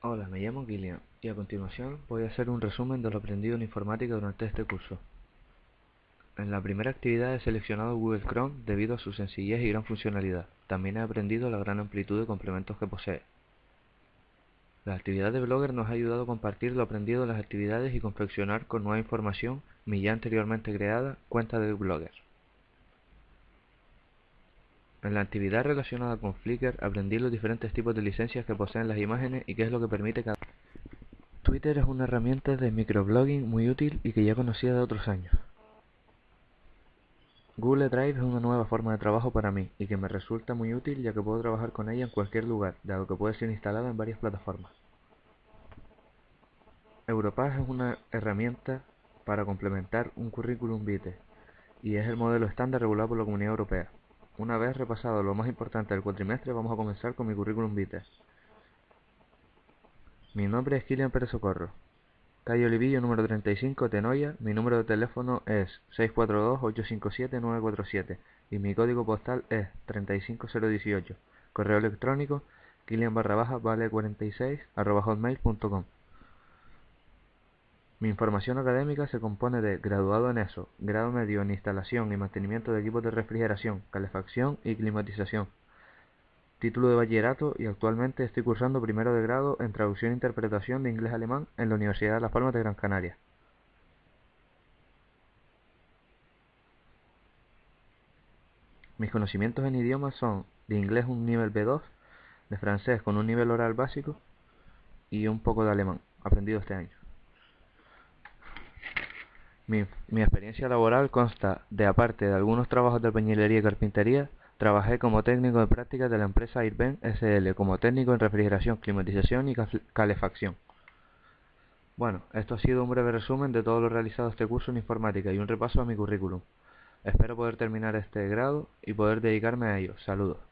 Hola, me llamo Kilian y a continuación voy a hacer un resumen de lo aprendido en informática durante este curso. En la primera actividad he seleccionado Google Chrome debido a su sencillez y gran funcionalidad. También he aprendido la gran amplitud de complementos que posee. La actividad de Blogger nos ha ayudado a compartir lo aprendido en las actividades y confeccionar con nueva información mi ya anteriormente creada cuenta de Blogger. En la actividad relacionada con Flickr aprendí los diferentes tipos de licencias que poseen las imágenes y qué es lo que permite cada Twitter es una herramienta de microblogging muy útil y que ya conocía de otros años. Google Drive es una nueva forma de trabajo para mí y que me resulta muy útil ya que puedo trabajar con ella en cualquier lugar, dado que puede ser instalada en varias plataformas. Europass es una herramienta para complementar un currículum vitae y es el modelo estándar regulado por la Comunidad Europea. Una vez repasado lo más importante del cuatrimestre, vamos a comenzar con mi currículum vitae. Mi nombre es Kilian Pérez Socorro. Calle Olivillo, número 35, Tenoya. Mi número de teléfono es 642-857-947 y mi código postal es 35018. Correo electrónico kilian barra baja vale 46 arroba hotmail.com. Mi información académica se compone de graduado en ESO, grado medio en instalación y mantenimiento de equipos de refrigeración, calefacción y climatización, título de bachillerato y actualmente estoy cursando primero de grado en traducción e interpretación de inglés-alemán en la Universidad de Las Palmas de Gran Canaria. Mis conocimientos en idiomas son de inglés un nivel B2, de francés con un nivel oral básico y un poco de alemán, aprendido este año. Mi, experiencia laboral consta de, aparte de algunos trabajos de albañilería y carpintería, trabajé como técnico de prácticas de la empresa Irben SL, como técnico en refrigeración, climatización y calefacción. Bueno, esto ha sido un breve resumen de todo lo realizado este curso en informática y un repaso a mi currículum. Espero poder terminar este grado y poder dedicarme a ello. Saludos.